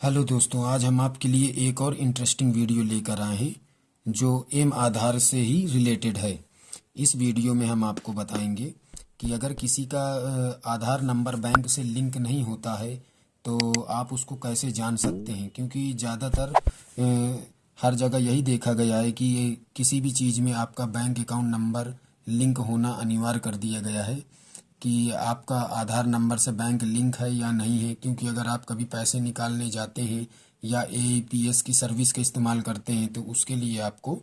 Hello दोस्तों, आज हम आपके लिए एक और इंटरेस्टिंग वीडियो लेकर आए हैं, जो एम आधार से ही रिलेटेड है। इस वीडियो में हम आपको बताएँगे कि अगर किसी का आधार नंबर बैंक से लिंक नहीं होता है तो आप उसको कैसे जान सकते हैं? क्योंकि ज़्यादातर हर जगह यही देखा गया है कि किसी भी चीज़ में आपका बैंक अकाउंट नंबर लिंक होना अनिवार्य कर दिया गया है। कि आपका आधार नंबर से बैंक लिंक है या नहीं है, क्योंकि अगर आप कभी पैसे निकालने जाते हैं या ए की सर्विस का इस्तेमाल करते हैं तो उसके लिए आपको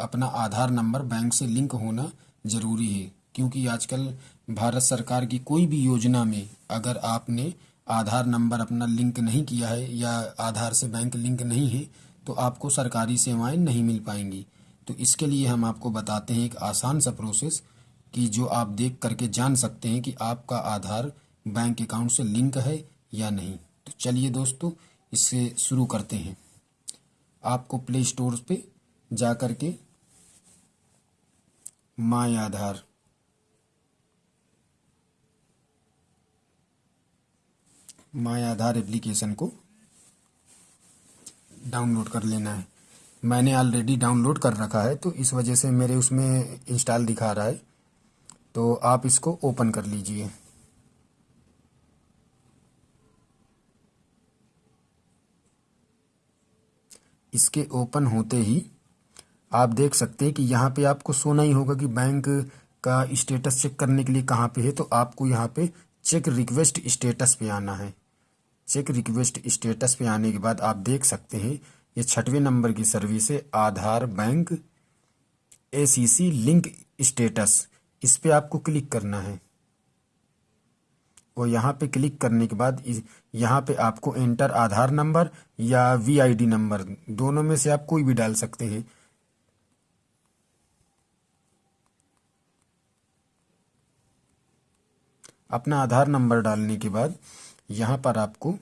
अपना आधार नंबर बैंक से लिंक होना ज़रूरी है। क्योंकि आजकल भारत सरकार की कोई भी योजना में अगर आपने आधार नंबर अपना लिंक नहीं किया है या आधार से बैंक लिंक नहीं है तो आपको सरकारी सेवाएँ नहीं मिल पाएँगी। तो इसके लिए हम आपको बताते हैं एक आसान सा प्रोसेस कि जो आप देख करके जान सकते हैं कि आपका आधार बैंक अकाउंट से लिंक है या नहीं। तो चलिए दोस्तों, इससे शुरू करते हैं। आपको प्ले स्टोर पे जा कर के my Aadhaar. My Aadhaar application को डाउनलोड कर लेना है। मैंने ऑलरेडी डाउनलोड कर रखा है तो इस वजह से मेरे उसमें इंस्टॉल दिखा रहा है। तो आप इसको ओपन कर लीजिए। इसके ओपन होते ही आप देख सकते हैं कि यहाँ पे आपको सोना ही होगा कि बैंक का स्टेटस चेक करने के लिए कहाँ पे है तो आपको यहाँ पे चेक रिक्वेस्ट स्टेटस पे आना है। चेक रिक्वेस्ट स्टेटस पे आने के बाद आप देख सकते हैं, ये छठवें नंबर की सर्विस है, Aadhaar bank ACC link status. इस पर आपको क्लिक करना है। और यहाँ पे क्लिक करने के बाद यहाँ पे आपको एंटर आधार नंबर या वीआईडी नंबर, दोनों में से आप कोई भी डाल सकते हैं। अपना आधार नंबर डालने के बाद यहाँ पर आपको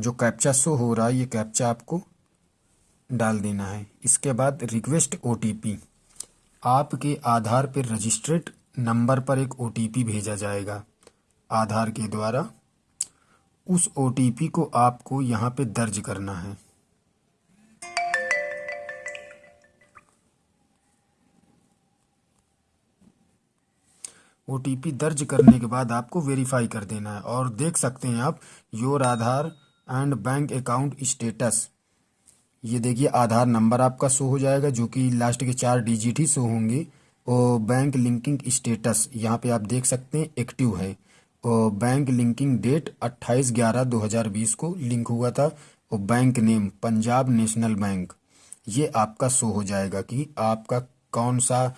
जो कैप्चा शो हो रहा है, ये कैप्चा आपको डाल देना है। इसके बाद रिक्वेस्ट ओटीपी आपके आधार पर रजिस्ट्रेड नंबर पर एक ओटीपी भेजा जाएगा, आधार के द्वारा। उस ओटीपी को आपको यहाँ पे दर्ज करना है। ओटीपी दर्ज करने के बाद आपको वेरीफाई कर देना है और देख सकते हैं आप your Aadhaar and bank account status ये देखिए, आधार नंबर आपका शो हो जाएगा, जो कि लास्ट के चार डिजिट ही शो होंगे। और बैंक लिंकिंग स्टेटस यहाँ पे आप देख सकते हैं एक्टिव है। और बैंक लिंकिंग डेट 28 ग्यारह 2020 को लिंक हुआ था। और bank name Punjab national bank ये आपका शो हो जाएगा कि आपका कौन सा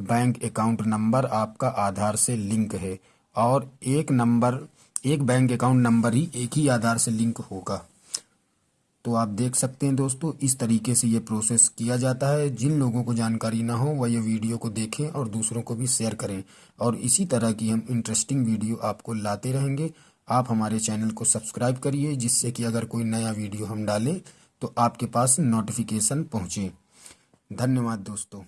बैंक अकाउंट नंबर आपका आधार से लिंक है। और एक नंबर एक बैंक अकाउंट नंबर ही एक ही आधार से लिंक होगा। तो आप देख सकते हैं दोस्तों, इस तरीके से ये प्रोसेस किया जाता है। जिन लोगों को जानकारी ना हो, वह ये वीडियो को देखें और दूसरों को भी शेयर करें। और इसी तरह की हम इंटरेस्टिंग वीडियो आपको लाते रहेंगे। आप हमारे चैनल को सब्सक्राइब करिए, जिससे कि अगर कोई नया वीडियो हम डालें तो आपके पास नोटिफिकेशन पहुँचे। धन्यवाद दोस्तों।